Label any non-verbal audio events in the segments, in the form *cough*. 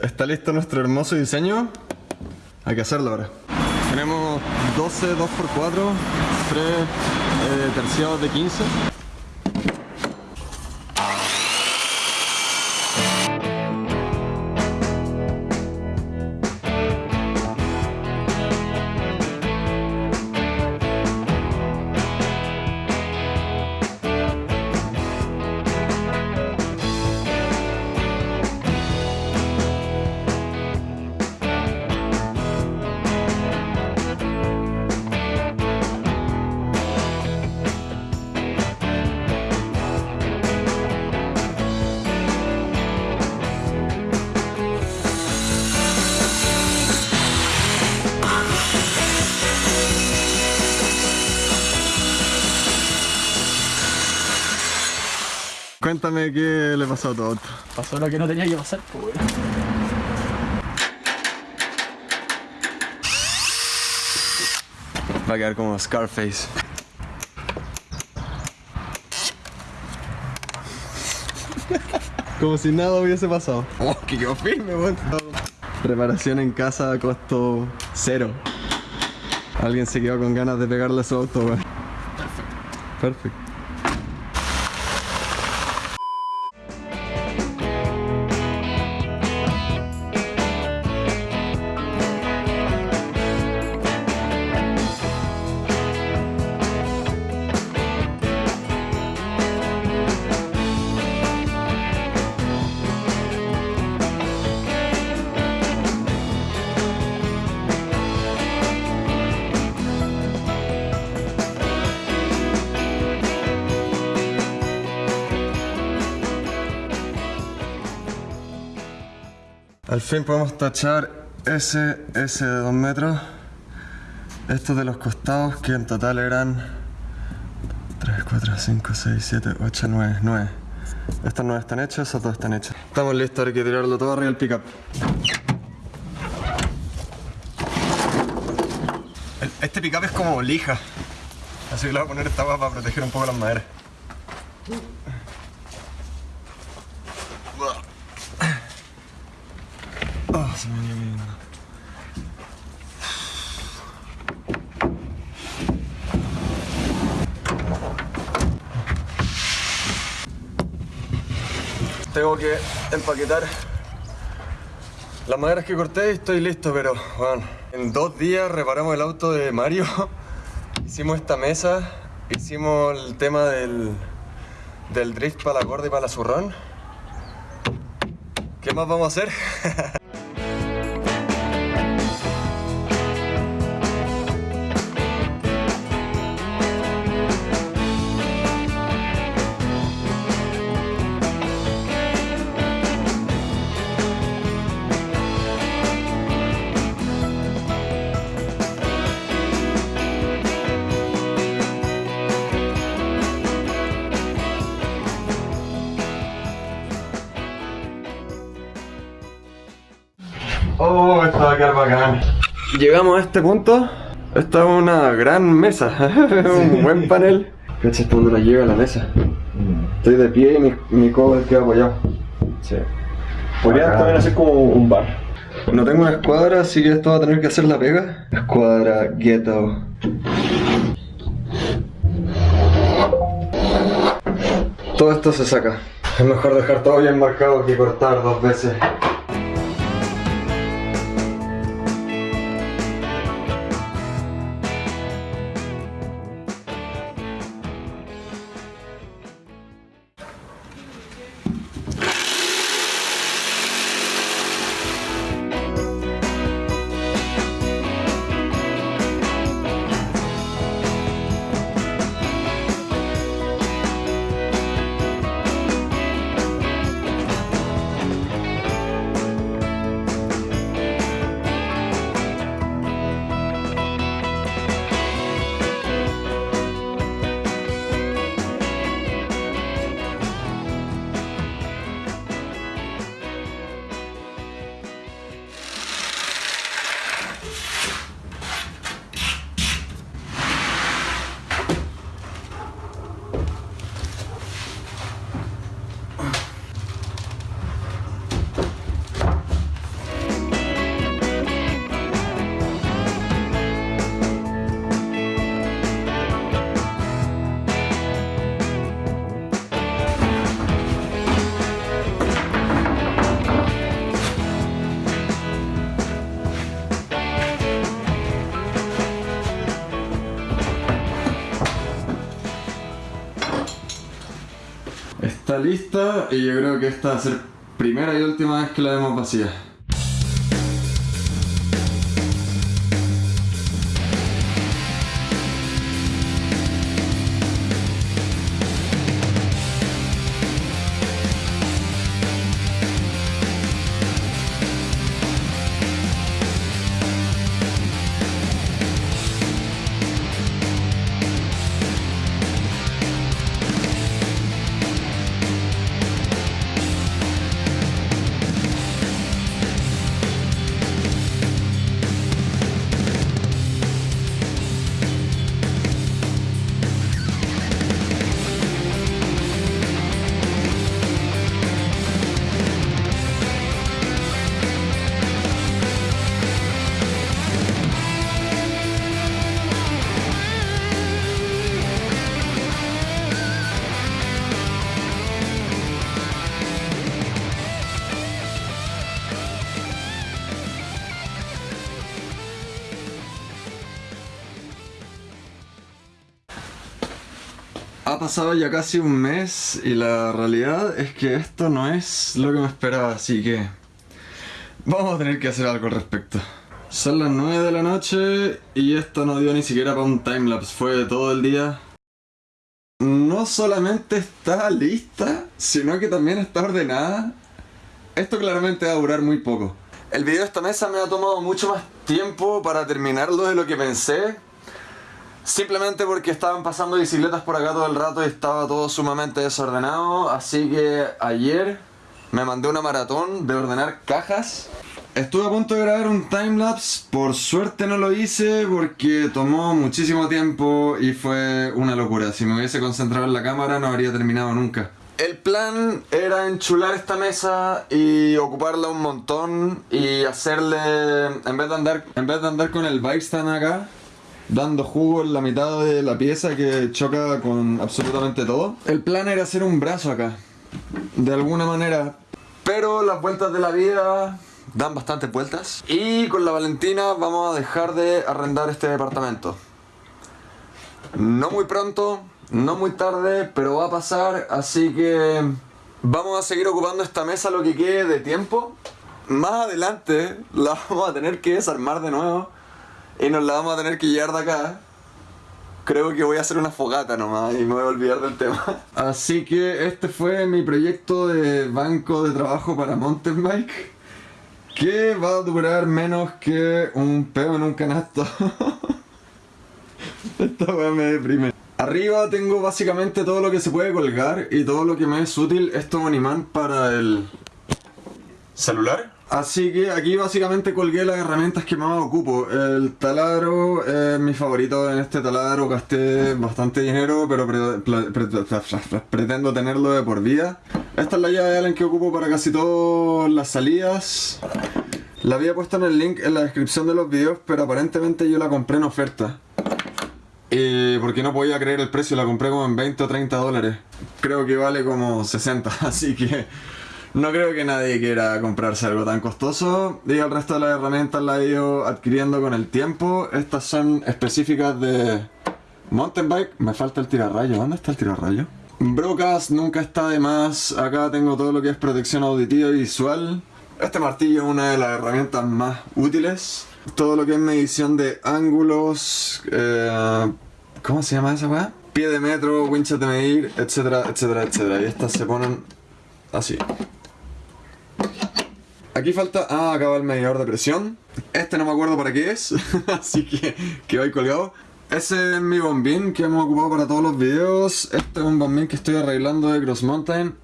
Está listo nuestro hermoso diseño. Hay que hacerlo ahora. Tenemos 12 2x4, 3 eh, terciados de 15. Cuéntame qué le pasó a todo esto. Pasó lo que no tenía que pasar, pues. Va a quedar como Scarface. Como si nada hubiese pasado. Oh, que quedó firme, weón. Preparación en casa a costo cero. Alguien se quedó con ganas de pegarle a su auto, weón. Perfecto. Al fin podemos tachar ese, de 2 metros. Estos de los costados, que en total eran 3, 4, 5, 6, 7, 8, 9, 9. Estos no están hechos, esos dos están hechos. Estamos listos, hay que tirarlo todo arriba del pickup. Este pickup es como lija. Así que le voy a poner esta para proteger un poco las maderas. Tengo que empaquetar las maderas que corté y estoy listo, pero bueno, en dos días reparamos el auto de Mario, *laughs* hicimos esta mesa, hicimos el tema del, del drift para la gorda y para la zurrón. ¿Qué más vamos a hacer? *laughs* bacán. Llegamos a este punto. Esta es una gran mesa. *laughs* un buen panel. Cacha hasta donde la llega la mesa. Estoy de pie y mi, mi cover queda apoyado. Sí. Podría también hacer como un bar. No tengo una escuadra, así que esto va a tener que hacer la pega. Escuadra ghetto. Todo esto se saca. Es mejor dejar todo bien marcado que cortar dos veces. Lista y yo creo que esta va a ser primera y última vez que la vemos vacía. Ha pasado ya casi un mes y la realidad es que esto no es lo que me esperaba, así que vamos a tener que hacer algo al respecto. Son las 9 de la noche y esto no dio ni siquiera para un timelapse, fue todo el día. No solamente está lista, sino que también está ordenada. Esto claramente va a durar muy poco. El video de esta mesa me ha tomado mucho más tiempo para terminarlo de lo que pensé. Simplemente porque estaban pasando bicicletas por acá todo el rato y estaba todo sumamente desordenado. Así que ayer me mandé una maratón de ordenar cajas. Estuve a punto de grabar un timelapse, por suerte no lo hice porque tomó muchísimo tiempo y fue una locura. Si me hubiese concentrado en la cámara no habría terminado nunca. El plan era enchular esta mesa y ocuparla un montón y hacerle, en vez de andar, en vez de andar con el bike stand acá, dando jugo en la mitad de la pieza que choca con absolutamente todo. El plan era hacer un brazo acá, de alguna manera. Pero las vueltas de la vida dan bastantes vueltas. Y con la Valentina vamos a dejar de arrendar este departamento. No muy pronto, no muy tarde, pero va a pasar, así que vamos a seguir ocupando esta mesa lo que quede de tiempo. Más adelante la *laughs* vamos a tener que desarmar de nuevo y nos la vamos a tener que llevar de acá. Creo que voy a hacer una fogata nomás y me voy a olvidar del tema. *laughs* Así que este fue mi proyecto de banco de trabajo para mountain bike. Que va a durar menos que un peo en un canasto. *laughs* Esta weá me deprime. Arriba tengo básicamente todo lo que se puede colgar y todo lo que me es útil. Esto es un imán para el celular. Así que aquí básicamente colgué las herramientas que más ocupo. El taladro es mi favorito. En este taladro gasté bastante dinero, pero pre- pre- pre- pretendo tenerlo de por vida. Esta es la llave de Allen que ocupo para casi todas las salidas. La había puesto en el link en la descripción de los videos, pero aparentemente yo la compré en oferta. Y porque no podía creer el precio, la compré como en 20 o 30 dólares. Creo que vale como 60, *laughs* así que no creo que nadie quiera comprarse algo tan costoso. Y el resto de las herramientas las he ido adquiriendo con el tiempo. Estas son específicas de mountain bike. Me falta el tirarrayo. ¿Dónde está el tirarrayo? Brocas nunca está de más. Acá tengo todo lo que es protección auditiva y visual. Este martillo es una de las herramientas más útiles. Todo lo que es medición de ángulos. eh, ¿Cómo se llama esa weá? Pie de metro, winchas de medir, etcétera, etcétera, etcétera. Y estas se ponen así. Aquí falta. Ah, acá va el medidor de presión. Este no me acuerdo para qué es, *laughs* así que quedó ahí colgado. Ese es mi bombín que hemos ocupado para todos los videos. Este es un bombín que estoy arreglando de Cross Mountain.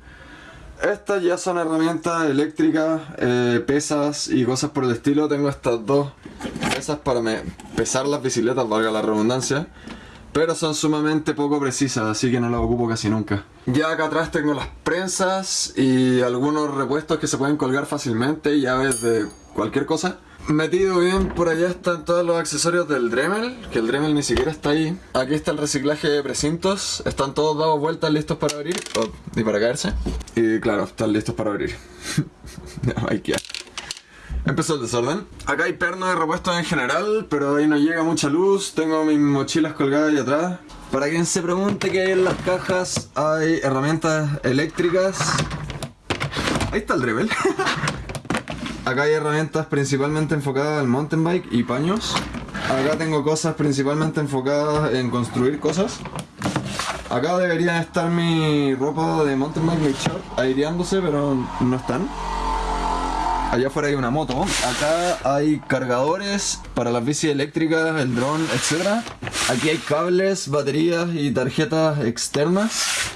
Estas ya son herramientas eléctricas, eh, pesas y cosas por el estilo. Tengo estas dos pesas para me- pesar las bicicletas, valga la redundancia. Pero son sumamente poco precisas, así que no las ocupo casi nunca. Ya acá atrás tengo las prensas y algunos repuestos que se pueden colgar fácilmente, llaves de cualquier cosa. Metido bien, por allá están todos los accesorios del Dremel, que el Dremel ni siquiera está ahí. Aquí está el reciclaje de precintos, están todos dados vueltas listos para abrir oh, y para caerse. Y claro, están listos para abrir. *laughs* no, hay que... Empezó el desorden. Acá hay pernos de repuestos en general, pero ahí no llega mucha luz. Tengo mis mochilas colgadas ahí atrás. Para quien se pregunte qué hay en las cajas, hay herramientas eléctricas. Ahí está el rebel. *laughs* Acá hay herramientas principalmente enfocadas al mountain bike y paños. Acá tengo cosas principalmente enfocadas en construir cosas. Acá debería estar mi ropa de mountain bike, mi short, aireándose, pero no están. Allá afuera hay una moto. Acá hay cargadores para las bicis eléctricas, el dron, etc. Aquí hay cables, baterías y tarjetas externas.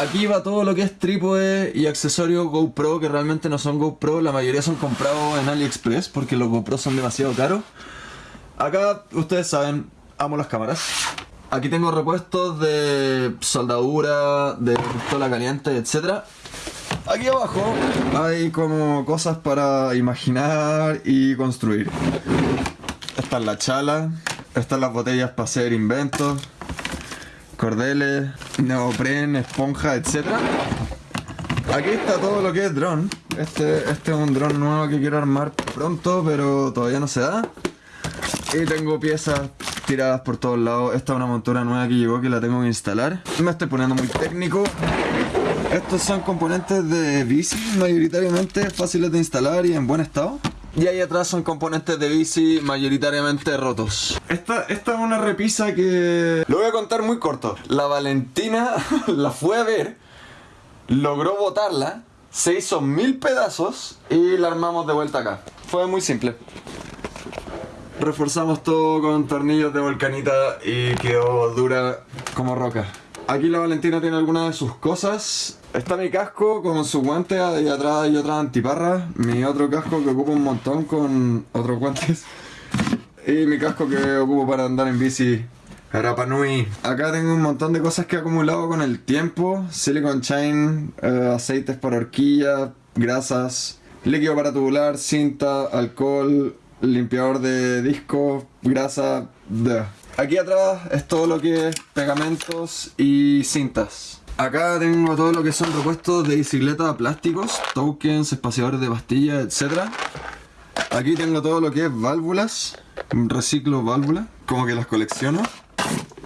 Aquí va todo lo que es trípode y accesorios GoPro que realmente no son GoPro, la mayoría son comprados en AliExpress porque los GoPro son demasiado caros. Acá ustedes saben, amo las cámaras. Aquí tengo repuestos de soldadura, de pistola caliente, etc. Aquí abajo hay como cosas para imaginar y construir. Esta es la chala, están las botellas para hacer inventos, cordeles, neopren, esponja, etc. Aquí está todo lo que es dron. Este, este es un dron nuevo que quiero armar pronto, pero todavía no se da. Y tengo piezas tiradas por todos lados. Esta es una montura nueva que llegó que la tengo que instalar. Me estoy poniendo muy técnico. Estos son componentes de bici, mayoritariamente fáciles de instalar y en buen estado. Y ahí atrás son componentes de bici mayoritariamente rotos. Esta, esta es una repisa que... Lo voy a contar muy corto. La Valentina *laughs* la fue a ver, logró botarla, se hizo mil pedazos y la armamos de vuelta acá. Fue muy simple. Reforzamos todo con tornillos de volcanita y quedó dura como roca. Aquí la Valentina tiene algunas de sus cosas. Está mi casco con su guante y atrás hay otras antiparras. Mi otro casco que ocupo un montón con otros guantes. Y mi casco que ocupo para andar en bici. Rapa Nui. Acá tengo un montón de cosas que he acumulado con el tiempo. Silicon chain, eh, aceites para horquilla, grasas, líquido para tubular, cinta, alcohol, limpiador de disco, grasa. bleh. Aquí atrás es todo lo que es pegamentos y cintas. Acá tengo todo lo que son repuestos de bicicleta plásticos, tokens, espaciadores de pastillas, etc. Aquí tengo todo lo que es válvulas, reciclo válvulas, como que las colecciono.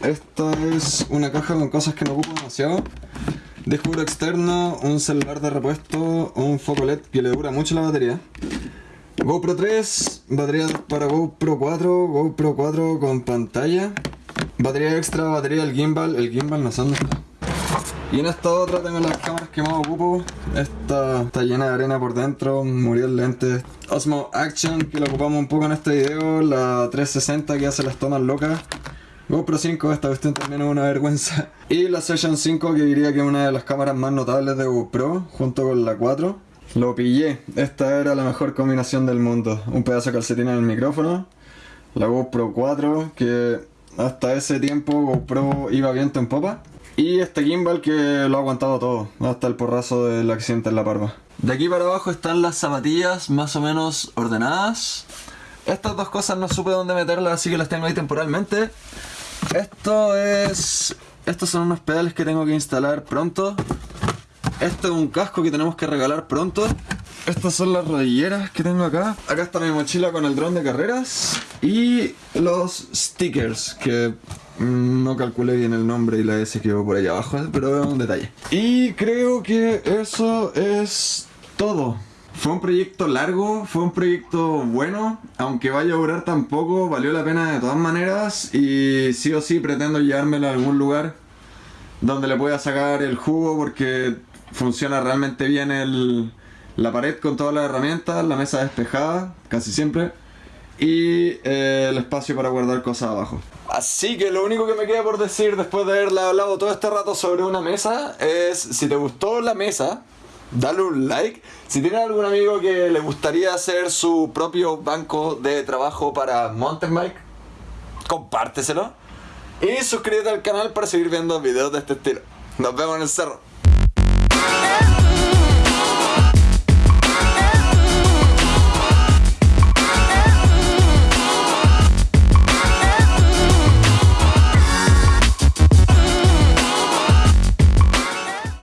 Esta es una caja con cosas que no ocupo demasiado. Disco externo, un celular de repuesto, un foco LED que le dura mucho la batería. GoPro 3, batería para GoPro 4, GoPro 4 con pantalla. Batería extra, batería del gimbal, el gimbal no sé. Y en esta otra tengo las cámaras que más ocupo. Esta está llena de arena por dentro, murió el lente. Osmo Action, que lo ocupamos un poco en este video. La 360 que hace las tomas locas. GoPro 5, esta cuestión también es una vergüenza. *laughs* Y la Session 5, que diría que es una de las cámaras más notables de GoPro, junto con la 4. Lo pillé, esta era la mejor combinación del mundo. Un pedazo de calcetín en el micrófono, la GoPro 4, que hasta ese tiempo GoPro iba viento en popa. Y este gimbal que lo ha aguantado todo, hasta el porrazo del accidente en la parva. De aquí para abajo están las zapatillas más o menos ordenadas. Estas dos cosas no supe dónde meterlas, así que las tengo ahí temporalmente. Esto es... Estos son unos pedales que tengo que instalar pronto. Esto es un casco que tenemos que regalar pronto. Estas son las rodilleras que tengo acá. Acá está mi mochila con el dron de carreras. Y los stickers, que mm, no calculé bien el nombre y la S quedó por ahí abajo, pero es un detalle. Y creo que eso es todo. Fue un proyecto largo, fue un proyecto bueno, aunque vaya a durar tan poco, valió la pena de todas maneras y sí o sí pretendo llevármelo a algún lugar donde le pueda sacar el jugo porque funciona realmente bien el, la pared con todas las herramientas, la mesa despejada, casi siempre, y eh, el espacio para guardar cosas abajo. Así que lo único que me queda por decir después de haberle hablado todo este rato sobre una mesa es si te gustó la mesa, dale un like. Si tienes algún amigo que le gustaría hacer su propio banco de trabajo para mountain bike, compárteselo. Y suscríbete al canal para seguir viendo videos de este estilo. Nos vemos en el cerro.